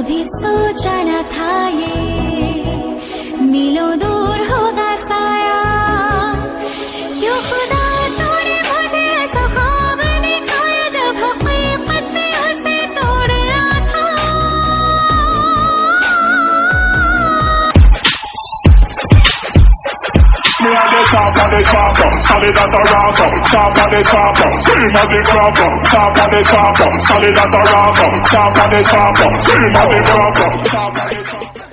कभी सोचा न था ये on the chopper, solid as a rocker. Chop on the chopper, cream on the cropper. Chop on the chopper, solid as a rocker. Chop on the chopper, cream on the cropper. Chop on the chopper.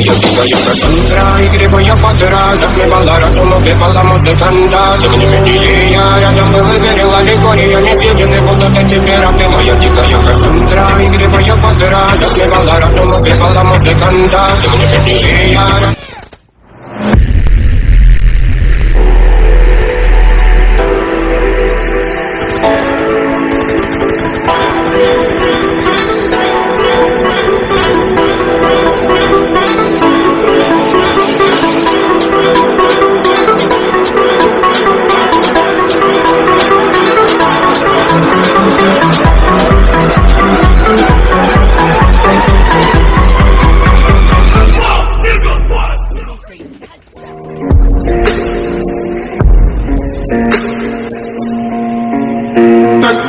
yo sigo yo casantra y griego yo patra Захлебалара сулу бепала музыканта Тем не менее я рядом был и верил аллегория निबन्ध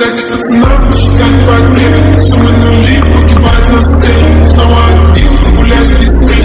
Так дайте пацанам посчитать потери Суммы нули погибать на сцене. Снова один, гулять без тени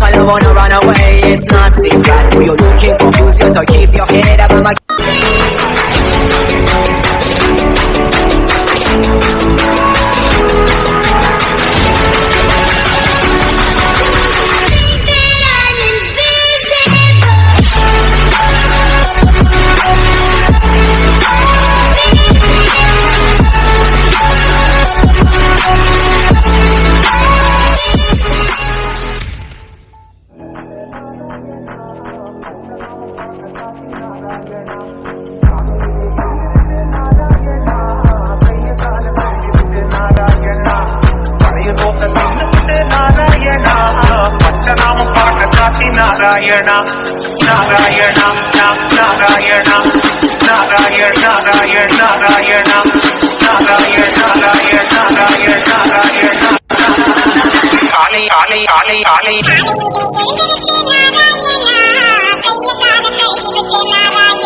fundamental You wanna run away, it's not secret You're looking confused, you to keep your head up I'm Narayana நாராயணா நாராயணா நாராயண நாராயண நாராயணா நாராயண நாராயண நாராயண நாராயண ஆலை ஆலை ஆலை ஆலை ಶ್ರೀಮತಿ ನಾರಾಯಣ